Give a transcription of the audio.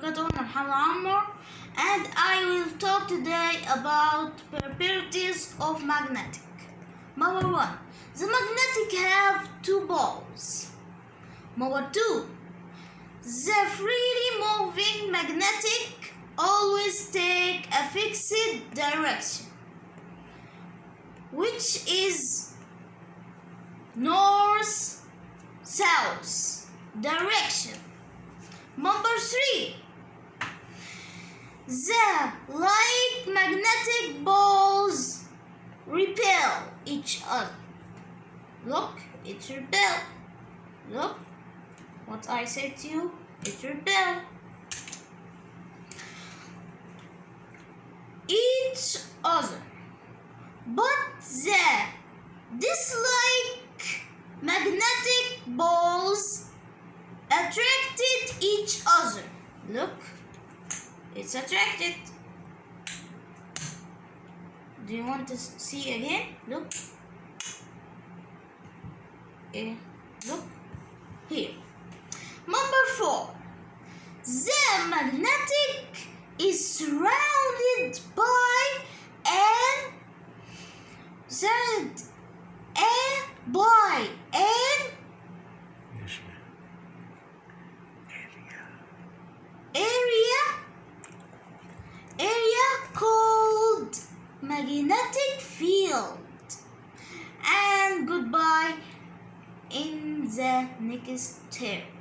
Qaton Al and I will talk today about properties of magnetic. Number 1. The magnetic have two poles. Number 2. The freely moving magnetic always take a fixed direction which is north south direction number 3 the Light magnetic balls repel each other. Look, it repel. Look, what I said to you, it repel. Each other. But the dislike magnetic balls attracted each other. Look it's attracted. Do you want to see again? Look. Eh, look here. Number four. The magnetic is surrounded by an and by an magnetic field. And goodbye in the next term